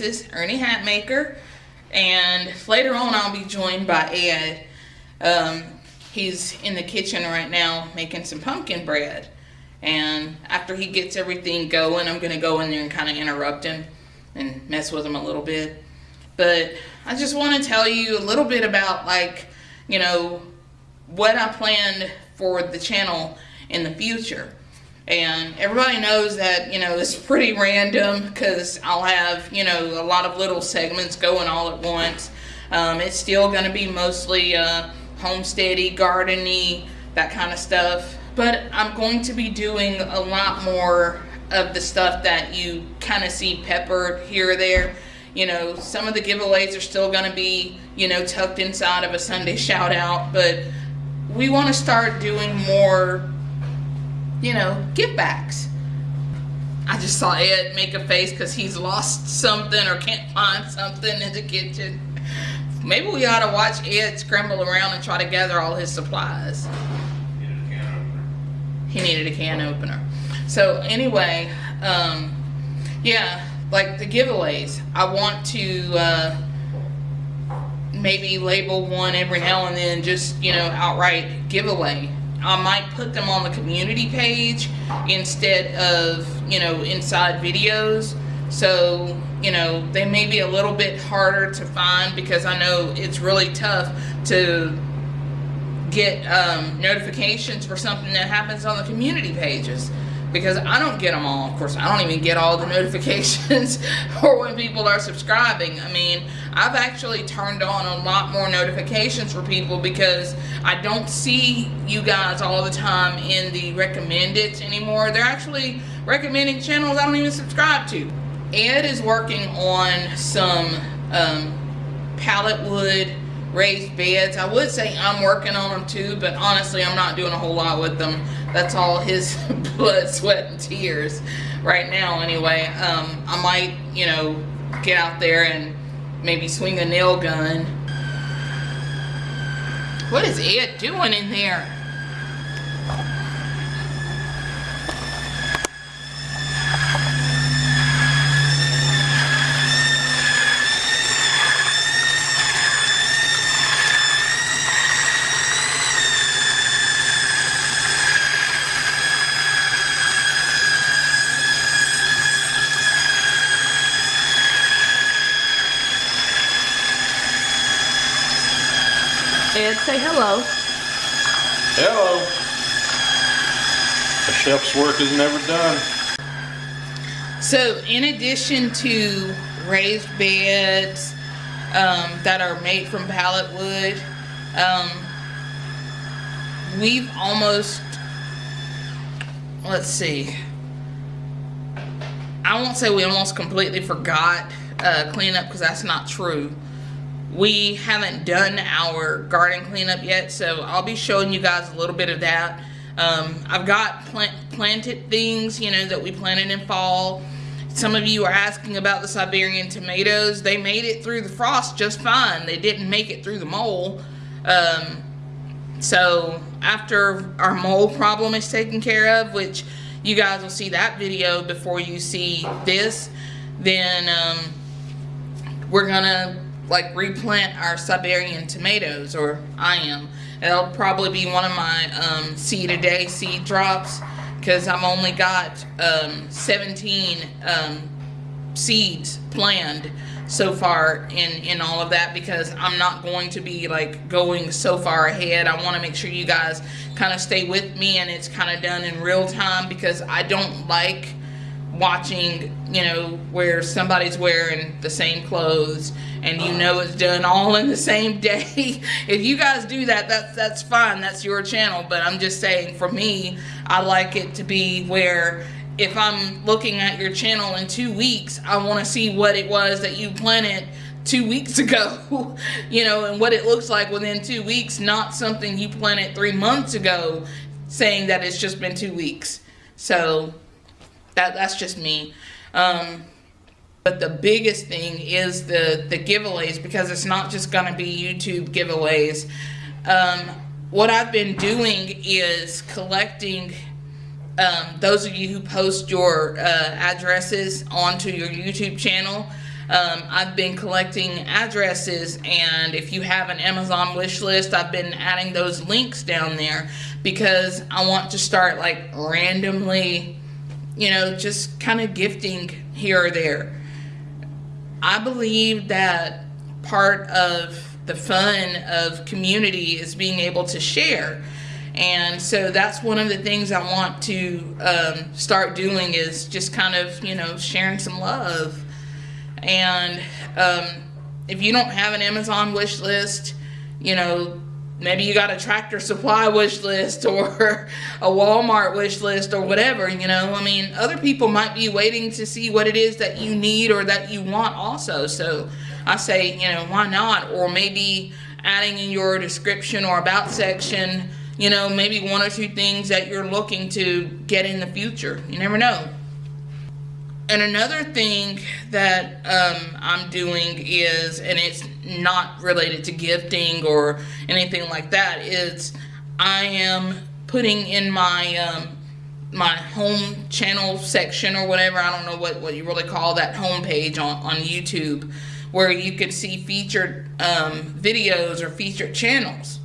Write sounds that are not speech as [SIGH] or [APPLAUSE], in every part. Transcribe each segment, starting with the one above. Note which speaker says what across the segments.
Speaker 1: Ernie Hatmaker, and later on I'll be joined by Ed. Um, he's in the kitchen right now making some pumpkin bread, and after he gets everything going, I'm gonna go in there and kind of interrupt him and mess with him a little bit. But I just want to tell you a little bit about like, you know, what I planned for the channel in the future and everybody knows that you know it's pretty random because I'll have you know a lot of little segments going all at once. Um, it's still going to be mostly uh, homesteady gardening that kind of stuff. But I'm going to be doing a lot more of the stuff that you kind of see peppered here or there. You know some of the giveaways are still going to be you know tucked inside of a Sunday [LAUGHS] shout out but we want to start doing more you know, give backs. I just saw Ed make a face because he's lost something or can't find something in the kitchen. Maybe we ought to watch Ed scramble around and try to gather all his supplies. He needed a can opener. So anyway, um, yeah, like the giveaways. I want to uh, maybe label one every now and then, just you know, outright giveaway I might put them on the community page instead of, you know, inside videos. So, you know, they may be a little bit harder to find because I know it's really tough to get um, notifications for something that happens on the community pages because I don't get them all. Of course, I don't even get all the [LAUGHS] notifications [LAUGHS] or when people are subscribing. I mean, I've actually turned on a lot more notifications for people because I don't see you guys all the time in the recommended anymore. They're actually recommending channels I don't even subscribe to. Ed is working on some um, pallet wood raised beds. I would say I'm working on them too, but honestly, I'm not doing a whole lot with them. That's all his [LAUGHS] blood, sweat, and tears right now anyway. Um, I might, you know, get out there and maybe swing a nail gun. What is it doing in there? Ed, say hello.
Speaker 2: Hello. The chef's work is never done.
Speaker 1: So in addition to raised beds um, that are made from pallet wood, um, we've almost, let's see, I won't say we almost completely forgot uh, cleanup because that's not true we haven't done our garden cleanup yet so I'll be showing you guys a little bit of that. Um, I've got plant planted things you know that we planted in fall. Some of you are asking about the Siberian tomatoes. They made it through the frost just fine. They didn't make it through the mole. Um, so after our mole problem is taken care of which you guys will see that video before you see this then um, we're gonna like replant our Siberian tomatoes, or I am. It'll probably be one of my um, seed a day seed drops because I've only got um, 17 um, seeds planned so far in in all of that because I'm not going to be like going so far ahead I want to make sure you guys kind of stay with me and it's kind of done in real time because I don't like watching, you know, where somebody's wearing the same clothes and you know it's done all in the same [LAUGHS] day. if you guys do that, that's that's fine. That's your channel. But I'm just saying, for me, I like it to be where if I'm looking at your channel in two weeks, I want to see what it was that you planted two weeks [LAUGHS] ago, you know, and what it looks like within two weeks, not something you planted three months ago saying that it's just been two weeks. So that that's just me. Um, but the biggest thing is the the giveaways because it's not just going to be YouTube giveaways. Um, what I've been doing is collecting um, those of you who post your uh, addresses onto your YouTube channel. Um, I've been collecting addresses, and if you have an Amazon wish list, I've been adding those links down there because I want to start like randomly, you know, just kind of gifting here or there. I believe that part of the fun of community is being able to share. And so that's one of the things I want to um, start doing is just kind of, you know, sharing some love. And um, if you don't have an Amazon wish list, you know, maybe you got a tractor supply wish list [LAUGHS] or a Walmart wish list or whatever, you know. I mean, other people might be waiting to see what it is that you need or that you want also. So I say, you know, why not? Or maybe adding in your description or about section, you know, maybe one or two things that you're looking to get in the future. You never know. And another thing that um, I'm doing is, and it's not related to gifting or anything like that, is I am putting in my um, my home channel section or whatever. I don't know what, what you really call that home page on, on YouTube, where you can see featured um, videos or featured channels.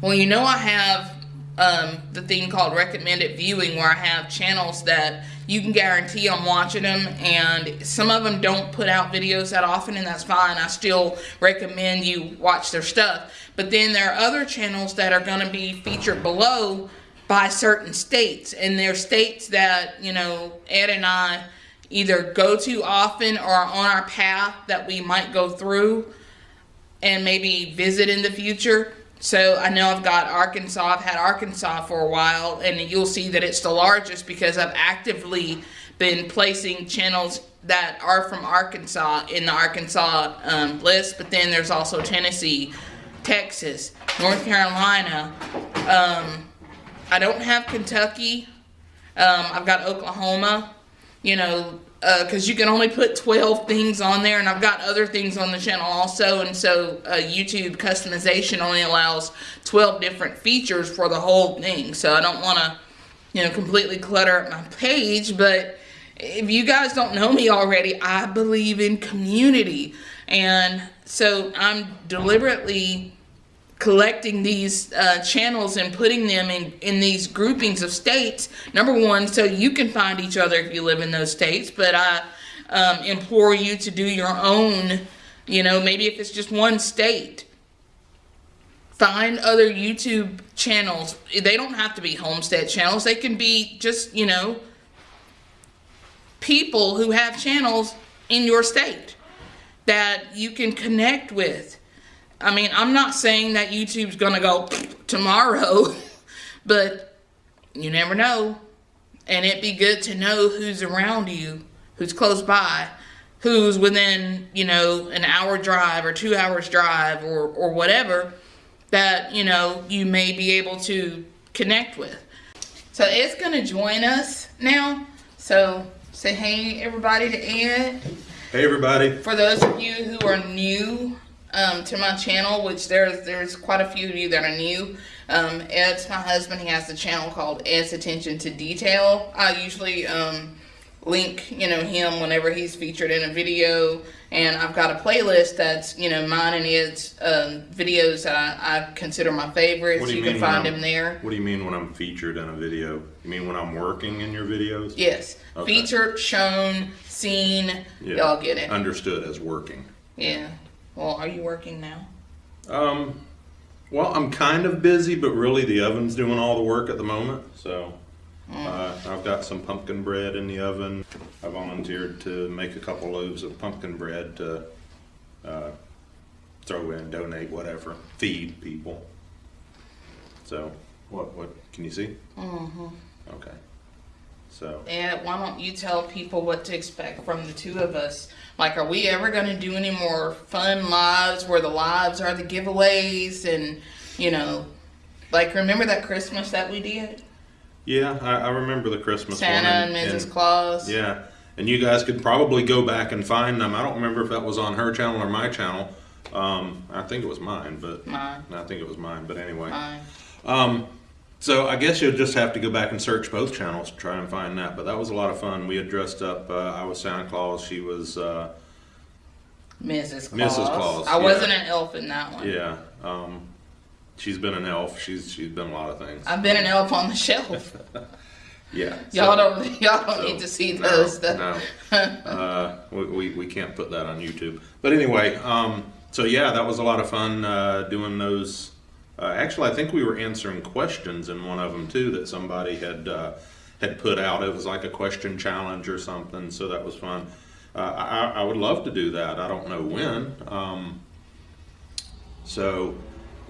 Speaker 1: Well, you know I have um, the thing called recommended viewing where I have channels that you can guarantee I'm watching them and some of them don't put out videos that often and that's fine. I still recommend you watch their stuff. But then there are other channels that are going to be featured below by certain states and they're states that, you know, Ed and I either go to often or are on our path that we might go through and maybe visit in the future. So I know I've got Arkansas, I've had Arkansas for a while, and you'll see that it's the largest because I've actively been placing channels that are from Arkansas in the Arkansas um, list, but then there's also Tennessee, Texas, North Carolina. Um, I don't have Kentucky. Um, I've got Oklahoma, you know, because uh, you can only put 12 things on there and I've got other things on the channel also and so uh, YouTube customization only allows 12 different features for the whole thing. So I don't want to you know completely clutter up my page but if you guys don't know me already I believe in community. And so I'm deliberately collecting these uh, channels and putting them in, in these groupings of states. Number one, so you can find each other if you live in those states, but I um, implore you to do your own, you know, maybe if it's just one state. Find other YouTube channels. They don't have to be homestead channels. They can be just, you know, people who have channels in your state that you can connect with I mean, I'm not saying that YouTube's going to go tomorrow, [LAUGHS] but you never know. And it'd be good to know who's around you, who's close by, who's within, you know, an hour drive or two hours drive or, or whatever that, you know, you may be able to connect with. So it's going to join us now. So say hey, everybody, to Ed.
Speaker 2: Hey, everybody.
Speaker 1: For those of you who are new um, to my channel, which there's there's quite a few of you that are new. Um, Ed's my husband. He has a channel called Ed's Attention to Detail. I usually um, link, you know, him whenever he's featured in a video. And I've got a playlist that's, you know, mine and Ed's um, videos that I, I, consider my favorites. You, you can find him there.
Speaker 2: What do you mean when I'm featured in a video? You mean when I'm working in your videos?
Speaker 1: Yes. Okay. Featured, shown, seen. Yeah. Y'all get it.
Speaker 2: Understood as working.
Speaker 1: Yeah. Well, are you working now?
Speaker 2: Um, well, I'm kind of busy, but really the oven's doing all the work at the moment. So mm. uh, I've got some pumpkin bread in the oven. I volunteered to make a couple loaves of pumpkin bread to uh, throw in, donate, whatever, feed people. So what? What can you see?
Speaker 1: Mm-hmm.
Speaker 2: Okay. So.
Speaker 1: And why don't you tell people what to expect from the two of us? Like, are we ever going to do any more fun lives where the lives are the giveaways and, you know, like remember that Christmas that we did?
Speaker 2: Yeah, I, I remember the Christmas
Speaker 1: Santa and, and Mrs. And, Claus.
Speaker 2: Yeah, and you guys could probably go back and find them. I don't remember if that was on her channel or my channel. Um, I think it was mine, but
Speaker 1: mine.
Speaker 2: I think it was mine. But anyway,
Speaker 1: mine.
Speaker 2: Um, so I guess you'll just have to go back and search both channels to try and find that. But that was a lot of fun. We had dressed up. Uh, I was Santa Claus. She was uh,
Speaker 1: Mrs. Claus.
Speaker 2: Mrs. Claus,
Speaker 1: I
Speaker 2: yeah.
Speaker 1: wasn't an elf in that one.
Speaker 2: Yeah. Um, she's been an elf. She's she's been a lot of things.
Speaker 1: I've been an elf on the shelf. [LAUGHS]
Speaker 2: Yeah. [LAUGHS]
Speaker 1: Y'all
Speaker 2: so-
Speaker 1: don't y'all don't
Speaker 2: so,
Speaker 1: need to see
Speaker 2: no,
Speaker 1: those.
Speaker 2: No. [LAUGHS] uh, we, we, we can't put that on YouTube. But anyway, um, so yeah, that was a lot of fun uh, doing those. Uh, actually, I think we were answering questions in one of them too that somebody had uh, had put out. It was like a question challenge or something, so that was fun. Uh, I, I would love to do that. I don't know when. Um, so,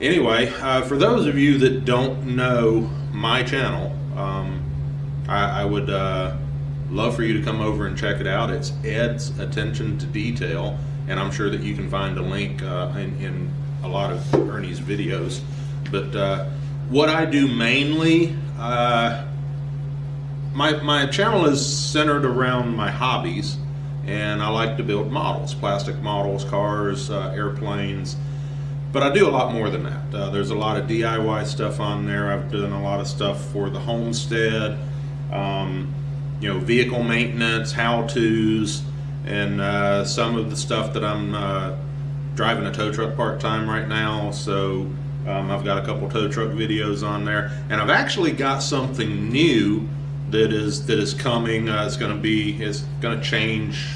Speaker 2: anyway, uh, for those of you that don't know my channel, um, I, I would uh, love for you to come over and check it out. It's Ed's Attention to Detail, and I'm sure that you can find a link uh, in, in a lot of Ernie's videos. But uh, what I do mainly, uh, my, my channel is centered around my hobbies, and I like to build models, plastic models, cars, uh, airplanes, but I do a lot more than that. Uh, there's a lot of DIY stuff on there. I've done a lot of stuff for the homestead, um, you know, vehicle maintenance, how-tos, and uh, some of the stuff that I'm uh, driving a tow truck part-time right now. So um, I've got a couple tow truck videos on there, and I've actually got something new that is that is coming. Uh, it's going to be is going to change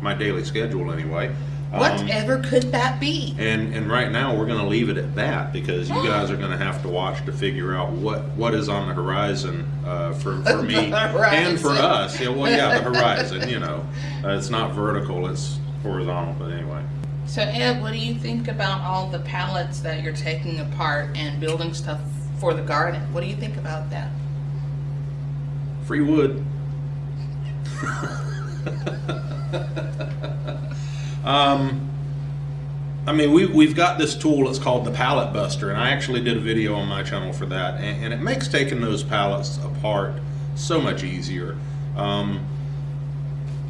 Speaker 2: my daily schedule anyway. Um,
Speaker 1: Whatever could that be?
Speaker 2: and and right now we're going to leave it at that because you [GASPS] guys are going to have to watch to figure out what what is on the horizon uh, for [LAUGHS] for me and for us. Yeah, well, yeah, the [LAUGHS] horizon. You know, uh, it's not vertical; it's horizontal. But anyway,
Speaker 1: So Ed, what do you think about all the pallets that you're taking apart and building stuff for the garden? What do you think about that?
Speaker 2: free wood. um, I mean, we, we've got this tool, it's called the Pallet Buster, and I actually did a video on my channel for that, and, and it makes taking those pallets apart so much easier. Um,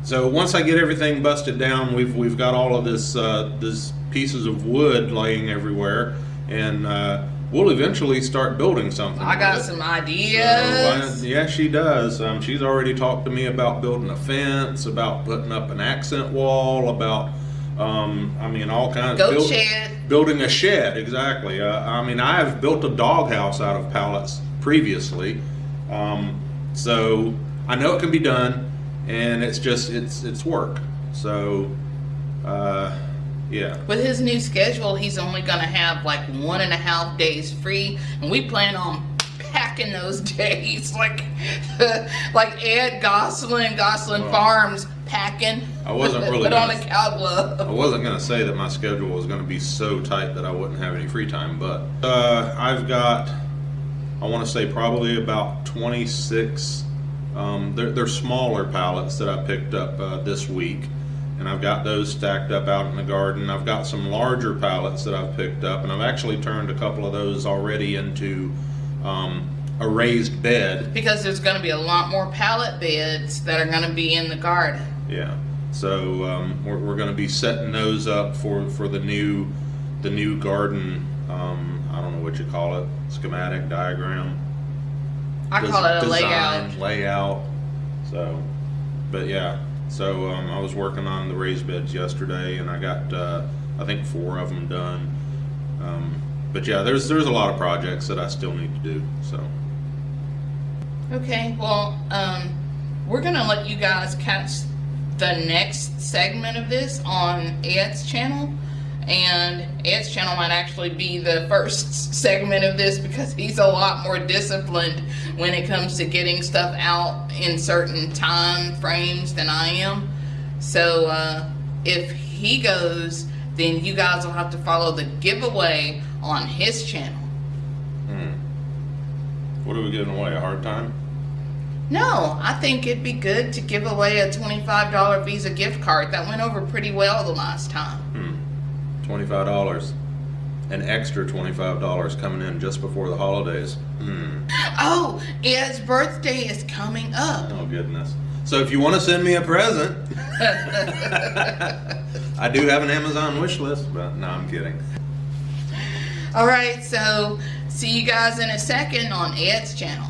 Speaker 2: so once I get everything busted down, we've, we've got all of this, uh, this pieces of wood laying everywhere, and uh, we'll eventually start building something.
Speaker 1: I got some
Speaker 2: So,
Speaker 1: ideas.
Speaker 2: uh, yeah, she does. Um, she's already talked to me about building a fence, about putting up an accent wall, about, um, I mean, all kinds.
Speaker 1: Goat
Speaker 2: build-
Speaker 1: shed.
Speaker 2: Building a shed, exactly. Uh, I mean, I have built a doghouse out of pallets previously, um, so I know it can be done, and it's just it's it's work. So, uh, yeah.
Speaker 1: With his new schedule, he's only gonna have like one and a half days free, and we plan on packing those [LAUGHS] days like [LAUGHS] like Ed Gosselin, Gosselin
Speaker 2: Well,
Speaker 1: Farms packing.
Speaker 2: I wasn't [LAUGHS] really
Speaker 1: put on
Speaker 2: gonna-
Speaker 1: a cow glove.
Speaker 2: I wasn't going to say that my schedule was going to be so tight that I wouldn't have any free time, but uh, I've got, I want to say probably about 26. Um, they're, they're smaller pallets that I picked up uh, this week, and I've got those stacked up out in the garden. I've got some larger pallets that I've picked up, and I've actually turned a couple of those already into um, a raised bed.
Speaker 1: Because there's gonna be a lot more pallet beds that are gonna be in the garden.
Speaker 2: Yeah. So um, we're, we're going to be setting those up for, for the new the new garden. Um, I don't know what you call it, schematic diagram.
Speaker 1: I
Speaker 2: des-
Speaker 1: call it a
Speaker 2: design,
Speaker 1: layout.
Speaker 2: Layout. So, but yeah. So um, I was working on the raised beds yesterday, and I got uh, I think four of them done. Um, but yeah, there's there's a lot of projects that I still need to do. So
Speaker 1: Okay, well, um, we're gonna let you guys catch the next segment of this on Ed's channel and Ed's channel might actually be the first segment of this because he's a lot more disciplined when it comes to getting stuff out in certain time frames than I am. So uh, if he goes, then you guys will have to follow the giveaway on his channel. Hmm.
Speaker 2: What are we giving away, a hard time?
Speaker 1: No, I think it'd be good to give away a $25 Visa gift card. That went over pretty well the last time.
Speaker 2: Hmm. $25. An extra $25 coming in just before the holidays. Hmm.
Speaker 1: Oh, Ed's birthday is coming up.
Speaker 2: Oh, goodness. So if you want to send me a present, [LAUGHS] I do have an Amazon wish list, but no, I'm kidding.
Speaker 1: All right, so see you guys in a second on Ed's channel.